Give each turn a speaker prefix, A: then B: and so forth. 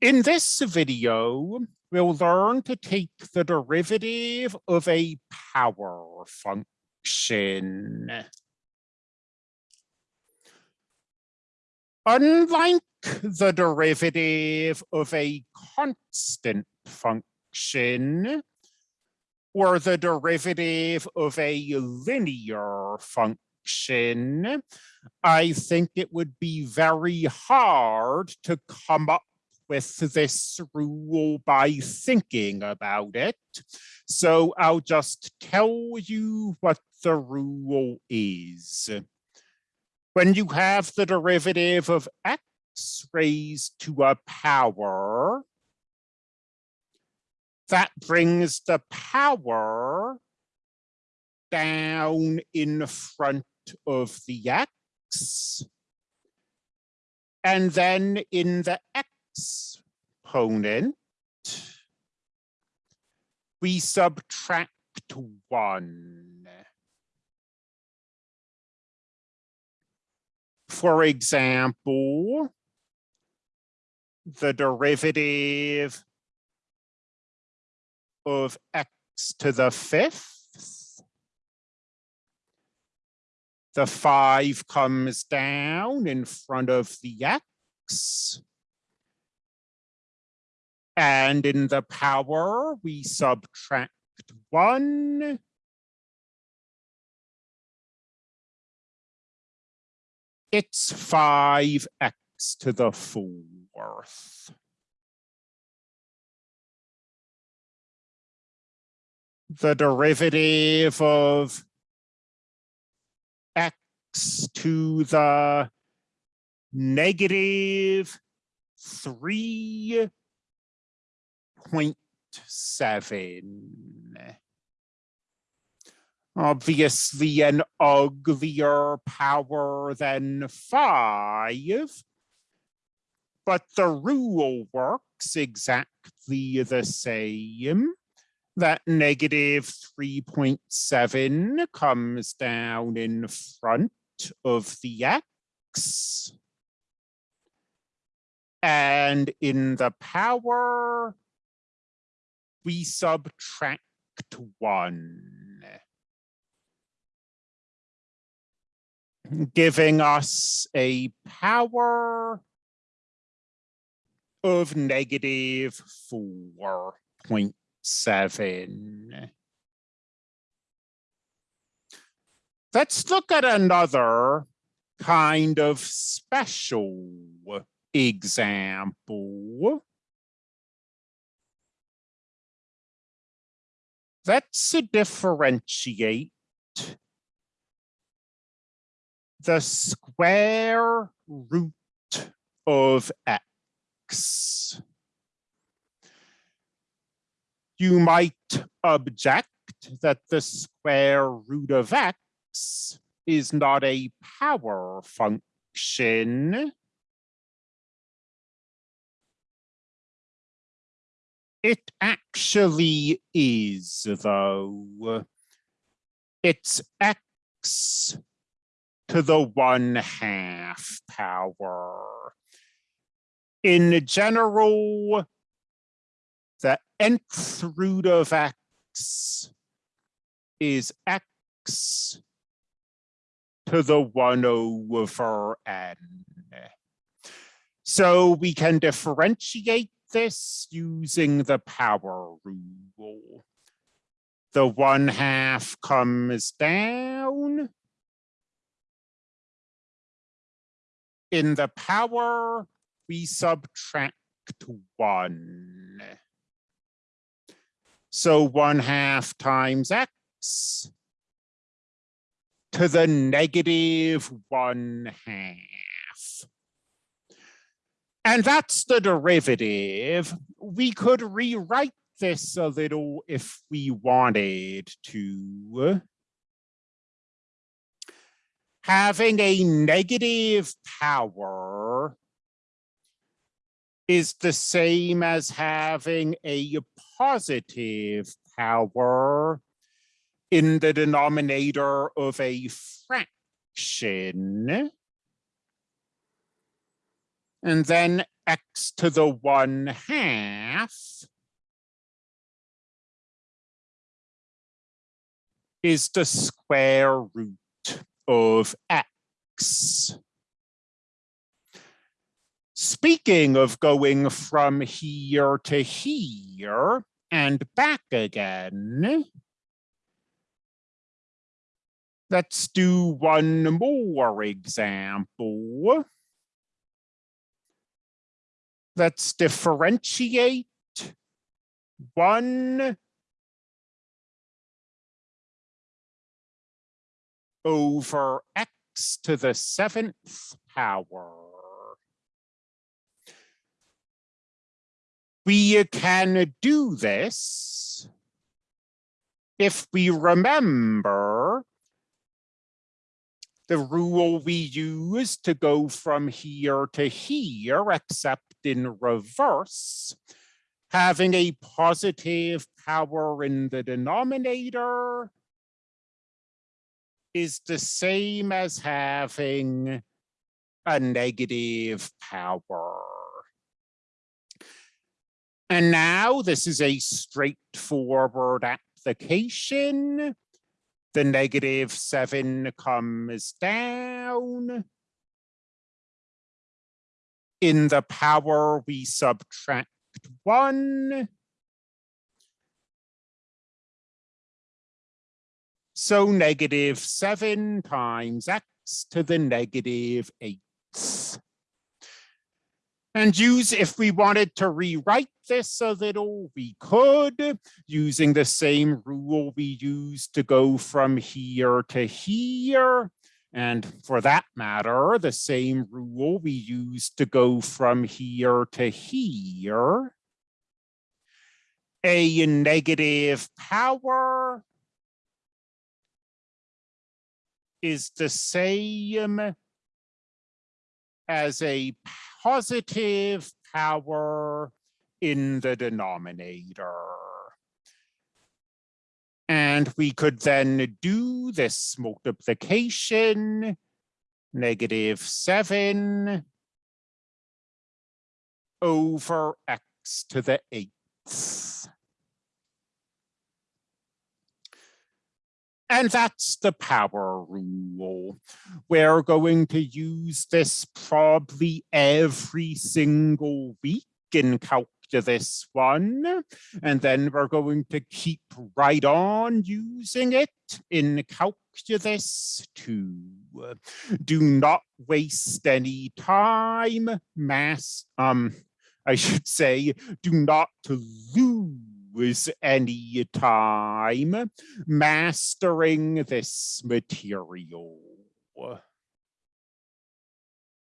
A: In this video, we'll learn to take the derivative of a power function. Unlike the derivative of a constant function, or the derivative of a linear function, I think it would be very hard to come up with this rule by thinking about it. So I'll just tell you what the rule is. When you have the derivative of x raised to a power, that brings the power down in front of the x. And then in the exponent, we subtract one. For example, the derivative of x to the fifth. The five comes down in front of the x. And in the power, we subtract one. It's five x to the fourth. the derivative of x to the negative 3.7. Obviously an uglier power than five, but the rule works exactly the same that negative 3.7 comes down in front of the x. And in the power, we subtract one. Giving us a power of negative 4.7. Let's look at another kind of special example. Let's differentiate the square root of x you might object that the square root of x is not a power function. It actually is, though. It's x to the one half power. In general, the nth root of x is x to the 1 over n. So we can differentiate this using the power rule. The 1 half comes down. In the power, we subtract 1. So one half times x to the negative one half. And that's the derivative. We could rewrite this a little if we wanted to. Having a negative power is the same as having a positive power in the denominator of a fraction. And then x to the one half is the square root of x. Speaking of going from here to here and back again, let's do one more example. Let's differentiate one over x to the seventh power. We can do this if we remember the rule we use to go from here to here, except in reverse, having a positive power in the denominator is the same as having a negative power. And now this is a straightforward application. The negative seven comes down. In the power, we subtract one. So negative seven times x to the negative eight. And use, if we wanted to rewrite this a little, we could, using the same rule we used to go from here to here. And for that matter, the same rule we used to go from here to here. A negative power is the same as a positive power in the denominator. And we could then do this multiplication, negative seven over x to the eighth. And that's the power rule. We're going to use this probably every single week in calculus one. And then we're going to keep right on using it in calculus two. Do not waste any time, mass, um, I should say, do not to lose any time mastering this material.